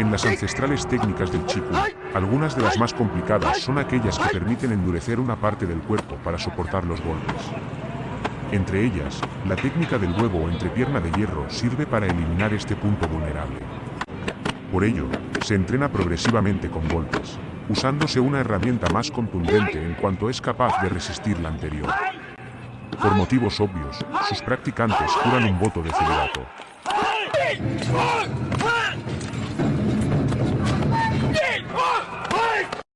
En las ancestrales técnicas del Chiku, algunas de las más complicadas son aquellas que permiten endurecer una parte del cuerpo para soportar los golpes. Entre ellas, la técnica del huevo o entrepierna de hierro sirve para eliminar este punto vulnerable. Por ello, se entrena progresivamente con golpes, usándose una herramienta más contundente en cuanto es capaz de resistir la anterior. Por motivos obvios, sus practicantes juran un voto de celibato.